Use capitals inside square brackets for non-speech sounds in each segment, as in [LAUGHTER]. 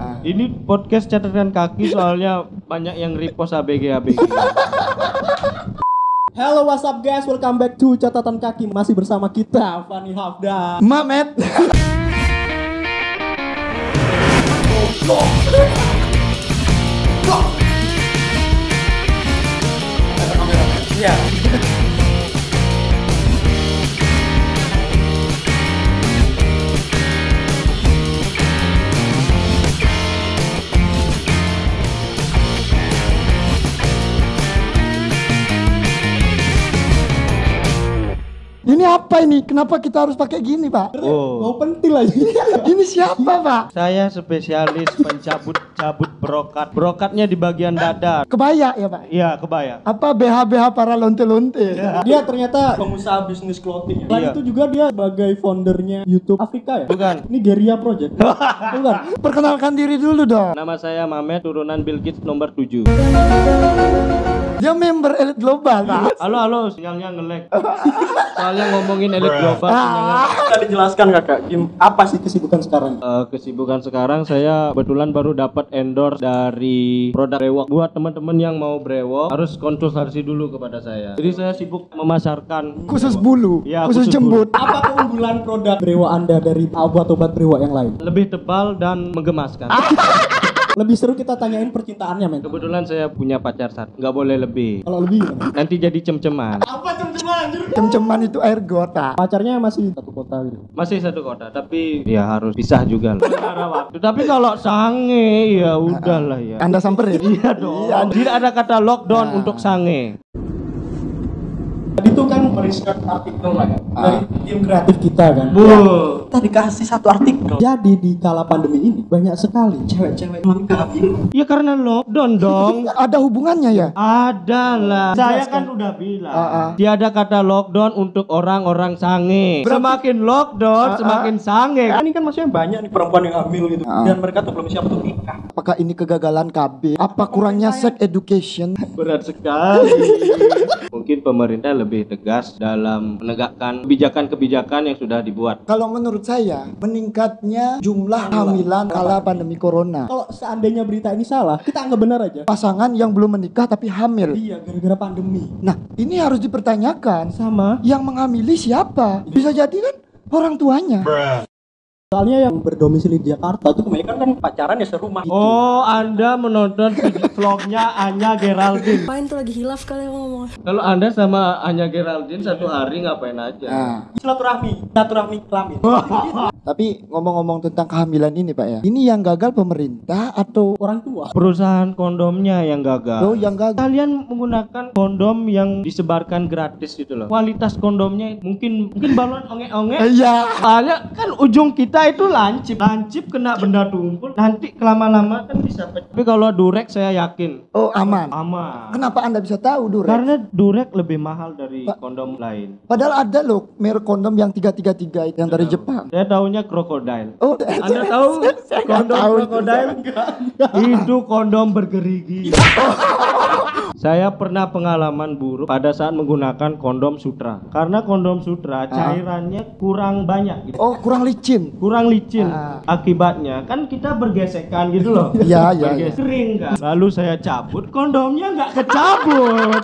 Ini podcast catatan kaki soalnya banyak yang repost ABG ABG. Hello what's up guys, welcome back to catatan kaki Masih bersama kita, Fani Hafda Mamet. [LAUGHS] apa ini? Kenapa kita harus pakai gini, Pak? Oh, Mau pentil aja [LAUGHS] Ini siapa, Pak? saya spesialis pencabut-cabut brokat. Brokatnya di bagian dada. Kebaya ya, Pak? Iya, kebayang. Apa BH-BH para lonte-lonte? Dia ternyata pengusaha bisnis clothing ya. Selain Iya. itu juga dia sebagai foundernya YouTube Afrika ya Bukan. Ini Geria Project [LAUGHS] Bukan Perkenalkan diri dulu dong. Nama saya Mamet, turunan Bill Gates nomor 7. Dia member elit global, Pak. Halo, halo, sinyalnya nge-lag. Soalnya ngomongin elit global. Bisa dijelaskan kakak, Kim, apa sih kesibukan sekarang? Eh, kesibukan sekarang saya kebetulan baru dapat endorse dari produk brewok. Buat teman-teman yang mau brewok harus konsultasi dulu kepada saya. Jadi saya sibuk memasarkan Khusus bulu, Iya, khusus khusus jembut. Apa keunggulan produk brewa anda dari obat-obat brewa yang lain? lebih tebal dan menggemaskan. [LAUGHS] Lebih seru kita tanyain percintaannya men Kebetulan saya punya pacar satu, nggak boleh lebih. Kalau lebih gimana? Nanti jadi cem-ceman. Apa cem-ceman anjir? Cem-ceman itu air got, Pak. Pacarnya masih satu kota gitu Masih satu kota, tapi ya harus pisah juga lah. Waktu. Tapi kalau sange ya udahlah ya. Anda samperin? [LAUGHS] Iya dong. Tidak ada kata lockdown untuk sange. Tadi tuh kan meriset artikel lah ya Dari tim kreatif kita kan Bu. Kita dikasih satu artikel Jadi di kala pandemi ini Banyak sekali cewek-cewek lengkap Ya karena lockdown dong. [LAUGHS] Ada hubungannya ya? Ada lah. Saya kan udah bilang. Ah, ah. Tiada kata lockdown untuk orang-orang sange. Semakin lockdown, semakin sange. Ini kan maksudnya banyak nih perempuan yang hamil gitu Dan mereka tuh belum siap untuk nikah Apakah ini kegagalan KB? Apa kurangnya sex education? [LAUGHS] Berat sekali. [LAUGHS] Mungkin pemerintah lebih tegas dalam menegakkan kebijakan-kebijakan yang sudah dibuat. Kalau menurut saya, meningkatnya jumlah hamilan kala pandemi corona. Kalau seandainya berita ini salah Kita anggap benar aja Pasangan yang belum menikah tapi hamil. Iya gara-gara pandemi Nah, ini harus dipertanyakan. Sama Yang mengamili siapa? Bisa jadi kan orang tuanya. Soalnya yang berdomisili di Jakarta tuh kebanyakan kan pacaran ya serumah Oh, Anda menonton [LAUGHS] vlognya Anya Geraldine. Main tuh lagi hilaf kali ngomong. Kalau Anda sama Anya Geraldine satu hari ngapain aja? Nah, Silaturahmi Silaturahmi kelamin [LAUGHS] tapi ngomong-ngomong tentang kehamilan ini, Pak ya. Ini yang gagal pemerintah atau Orang tua Perusahaan kondomnya yang gagal. oh yang gagal? Kalian menggunakan kondom yang disebarkan gratis gitu loh. Kualitas kondomnya mungkin mungkin balon onge-onge. Iya. Soalnya kan ujung kita itu lancip. Lancip kena benda tumpul, nanti kelama-lama kan bisa pecah. Tapi kalau durek saya yakin Oh, aman. aman. Kenapa Anda bisa tahu, Dur? Karena durek lebih mahal dari kondom lain. Padahal ada loh merek kondom yang 333 yang dari Jepang. Saya tahunya krokodil. Oh, Anda [LAUGHS] tahu kondom krokodil? Itu kondom bergerigi. [LAUGHS] Saya pernah pengalaman buruk pada saat menggunakan kondom sutra. Karena kondom sutra cairannya kurang banyak gitu. Oh, kurang licin. Kurang licin. Ah. Akibatnya kan kita bergesekan gitu loh. [LAUGHS] Iya, iya, Berges- Kering kan. Lalu saya cabut, kondomnya nggak kecabut.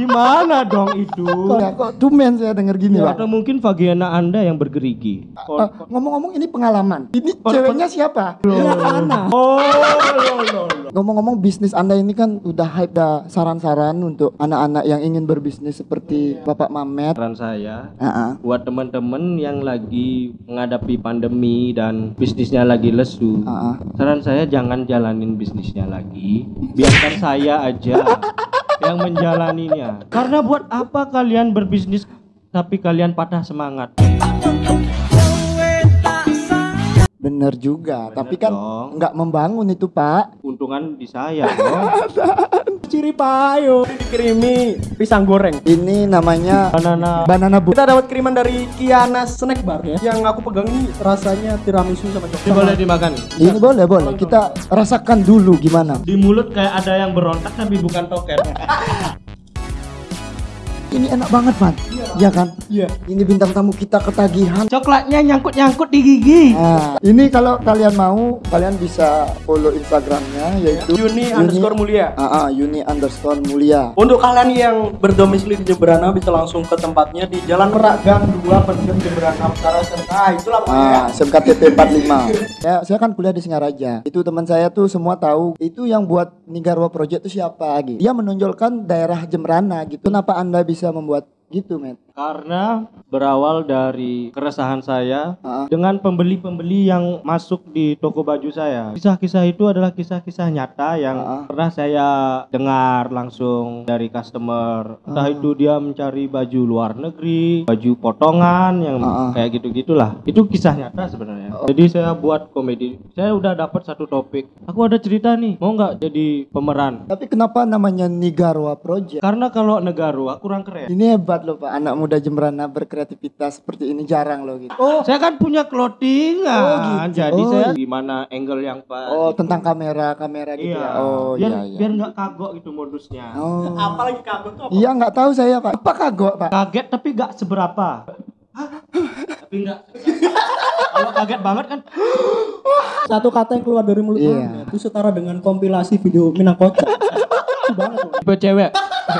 Gimana dong itu? Kok, ya, kok tumen saya dengar gini, Pak. Atau mungkin vagina Anda yang bergerigi. Eh, ngomong-ngomong ini pengalaman. Ini ceweknya siapa? Anak Oh, lo, lo, lo. Ngomong-ngomong bisnis Anda ini kan udah hype dah saran-saran untuk anak-anak yang ingin berbisnis seperti Bapak Mamet. Saran saya Ah, ah. buat teman-teman yang lagi menghadapi pandemi dan bisnisnya lagi lesu. Ah, ah. Saran saya jangan jalanin bisnisnya lagi, biarkan saya aja [LAUGHS] yang menjalaninya. Karena buat apa kalian berbisnis tapi kalian patah semangat? Bener juga, tapi kan nggak membangun itu Pak. Untungan di saya dong. [LAUGHS] Ciri payo Dikirimi pisang goreng Ini namanya Banana banana bu. Kita dapat kiriman dari Kiana Snack Bar ya Yang aku pegang ini rasanya tiramisu sama ini coklat boleh dimakan. Ini boleh boleh. Kita rasakan dulu gimana. Di mulut kayak ada yang berontak tapi bukan toket. [LAUGHS] Ini enak banget, Man. Iya kan? Iya. Ini bintang tamu kita ketagihan. Coklatnya nyangkut-nyangkut di gigi. Nah, ini kalau kalian mau, kalian bisa follow Instagramnya yaitu Yuni underscore mulia. Ah, ah, Yuni underscore mulia. Untuk kalian yang berdomisili di Jemberana bisa langsung ke tempatnya di Jalan Merak Gang 2 Pendem Jemberana Utara SMK. Ah, itulah pokoknya. Ah, SMKTP 45. ya, saya kan kuliah di Singaraja. Itu teman saya tuh semua tahu. Itu yang buat Nigarwa Project itu siapa gitu. Dia menonjolkan daerah Jemberana gitu. Kenapa Anda bisa membuat gitu, men? Karena berawal dari keresahan saya Ah. dengan pembeli-pembeli yang masuk di toko baju saya. Kisah-kisah itu adalah kisah-kisah nyata yang Ah. pernah saya dengar langsung dari customer. Entah Ah. itu dia mencari baju luar negeri, baju potongan yang Ah. kayak gitu-gitulah. Itu kisah nyata sebenarnya. Oh. Jadi saya buat komedi. Saya udah dapat satu topik. Aku ada cerita nih, mau nggak jadi pemeran? Tapi kenapa namanya Nigarwa Project? Karena kalau Negarwa kurang keren. Ini hebat loh Pak, anak muda Jemberana berkreativitas seperti ini jarang loh gitu. Oh, saya kan punya clothingan. Oh, gitu. Jadi Oh, saya gimana angle yang pas. Oh, gitu. tentang kamera, kamera gitu Iya. ya. Oh, biar, iya iya. Biar nggak kagok gitu modusnya. Oh. Apalagi kagum tuh apa? Iya nggak tahu saya Pak. Apa kagok Pak? Kaget tapi nggak seberapa. tapi nggak. Kalau kaget banget kan. Satu kata yang keluar dari mulut. Anda itu setara dengan kompilasi video Minangkota. Banget. Tipe cewek.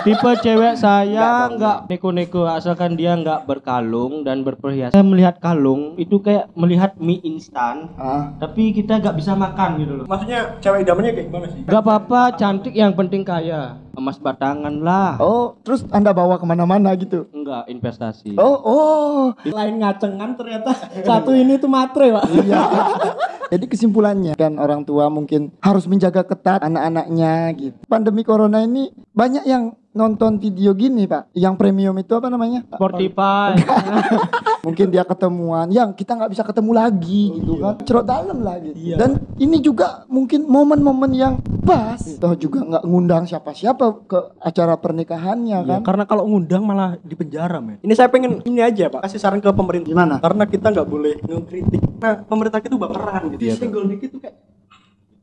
Tipe cewek saya nggak neko-neko asalkan dia nggak berkalung dan berperhiasan. Saya melihat kalung itu kayak melihat mie instan. Ah. Tapi kita nggak bisa makan gitu loh. Maksudnya cewek idamannya kayak gimana sih? Gak apa-apa, cantik yang penting kaya. Emas batangan lah. Oh, terus Anda bawa ke mana-mana gitu? Enggak, investasi. Oh, oh. Lain ngacengan ternyata satu ini tuh matre, Pak. Iya. [LAUGHS] Jadi kesimpulannya kan orang tua mungkin harus menjaga ketat anak-anaknya gitu. Pandemi corona ini banyak yang nonton video gini pak, yang premium itu apa namanya? Spotify. [LAUGHS] Mungkin dia ketemuan, yang kita nggak bisa ketemu lagi gitu kan, cerot dalam lah gitu. Iya. Dan ini juga mungkin momen-momen yang pas. Toh juga nggak ngundang siapa-siapa ke acara pernikahannya kan? Karena kalau ngundang malah di penjara, men. Ini saya pengen ini aja, Pak. Kasih saran ke pemerintah. Gimana? Karena kita nggak boleh ngekritik. Nah, pemerintah kita baperan gitu. Iya, Senggol dikit tuh kayak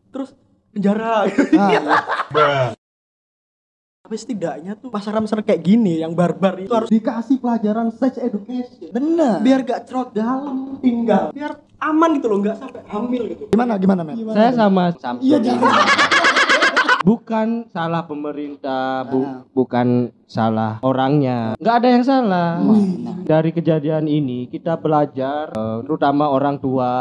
terus penjara. Ah, iya. [LAUGHS] Tapi setidaknya tuh pasaran-pasaran kayak gini yang barbar itu harus dikasih pelajaran sex education. Bener. Biar gak cerot dalam tinggal. Biar aman gitu loh, nggak sampai hamil gitu. Gimana gimana men? Saya sama Samsul. Iya jangan. [LAUGHS] Bukan salah pemerintah, bu- Ah. bukan salah orangnya. Nggak ada yang salah. Dari kejadian ini kita belajar, eh, terutama orang tua,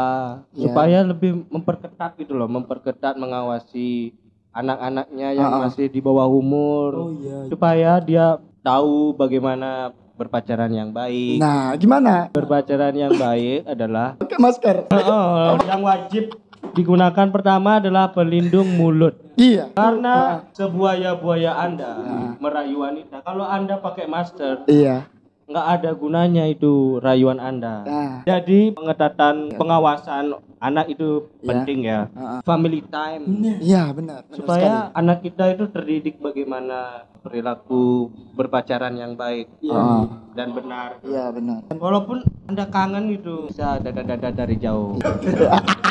Iya. supaya lebih memperketat gitu loh, memperketat mengawasi anak-anaknya yang Ah, ah. masih di bawah umur, Oh iya. supaya dia tahu bagaimana berpacaran yang baik. Nah, gimana? Berpacaran yang baik adalah Pakai masker. Oh, yang wajib digunakan pertama adalah pelindung mulut. Iya. Karena sebuaya-buaya Anda merayu wanita, kalau Anda pakai masker, Iya. Nggak ada gunanya itu rayuan Anda. Nah. Jadi pengetatan pengawasan anak itu Iya. penting ya. Ah, ah. Family time. Iya benar. benar Supaya anak kita itu terdidik bagaimana perilaku berpacaran yang baik Ah. dan benar. sekali. Iya benar. Walaupun Anda kangen itu bisa dada-dada dari jauh. [LAUGHS]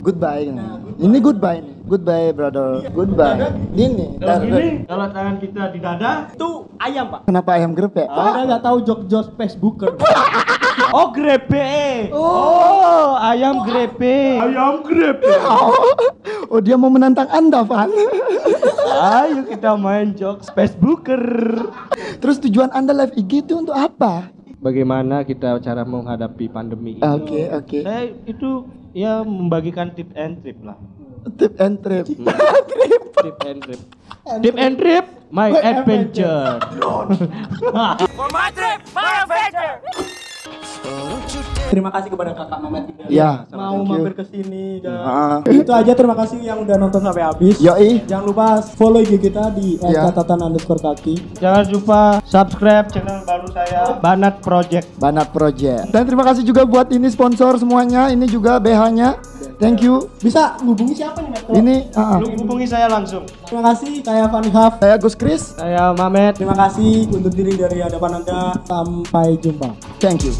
Goodbye. Nah. Ini goodbye nih. Goodbye brother. Goodbye. Ini. Kalau gini, kalau tangan kita di dada, Itu ayam, Pak. Kenapa ayam grep ya? Anda nggak tahu jok-jok Facebooker. [LAUGHS] Oh grepe. Oh, ayam grepe. Ayam grepe. [LAUGHS] Oh dia mau menantang anda Van. [LAUGHS] Ayo kita main jokes Facebooker. Terus tujuan anda live IG itu untuk apa? Bagaimana kita cara menghadapi pandemi ini? Oke oke. Saya itu ya membagikan tip and trip lah. [LAUGHS] Tip and trip. Tip and trip. Tip and trip, my adventure. [LAUGHS] Terima kasih kepada Kakak Mamet juga. Ya. Mau mampir ke sini dan itu aja terima kasih yang udah nonton sampai habis. Yoi. Jangan lupa follow IG kita di Ya. catatan underscore kaki. Jangan lupa subscribe channel baru saya Banat Project. Banat Project. Dan terima kasih juga buat ini sponsor semuanya. Ini juga BH-nya. Thank you. Bisa hubungi siapa nih? Kalau- Ini ah, ah. Lu hubungi saya langsung. Terima kasih kayak Fanny Haf. saya Gus Kris. Saya Mamet. Terima kasih untuk diri dari hadapan Anda. Sampai jumpa. Thank you.